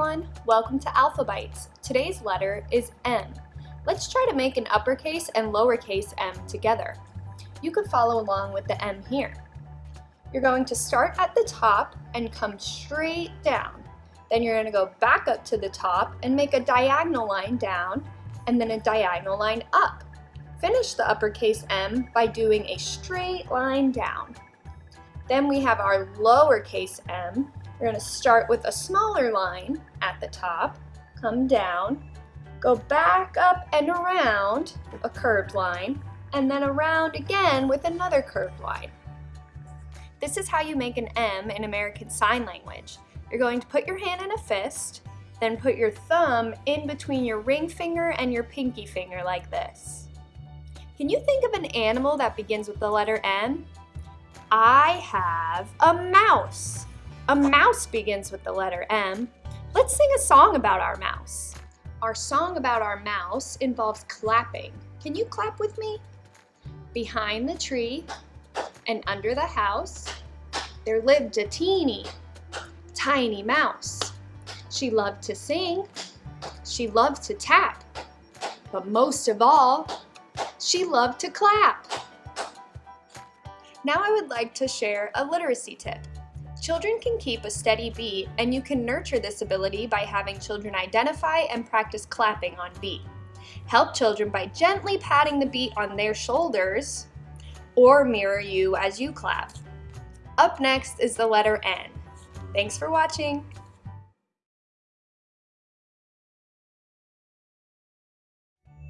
everyone, welcome to Alphabytes. Today's letter is M. Let's try to make an uppercase and lowercase m together. You can follow along with the M here. You're going to start at the top and come straight down. Then you're going to go back up to the top and make a diagonal line down and then a diagonal line up. Finish the uppercase M by doing a straight line down. Then we have our lowercase m. We're going to start with a smaller line at the top, come down, go back up and around a curved line, and then around again with another curved line. This is how you make an M in American Sign Language. You're going to put your hand in a fist, then put your thumb in between your ring finger and your pinky finger like this. Can you think of an animal that begins with the letter M? I have a mouse. A mouse begins with the letter M. Let's sing a song about our mouse. Our song about our mouse involves clapping. Can you clap with me? Behind the tree and under the house, there lived a teeny, tiny mouse. She loved to sing, she loved to tap, but most of all, she loved to clap. Now I would like to share a literacy tip. Children can keep a steady beat and you can nurture this ability by having children identify and practice clapping on beat. Help children by gently patting the beat on their shoulders or mirror you as you clap. Up next is the letter N. Thanks for watching.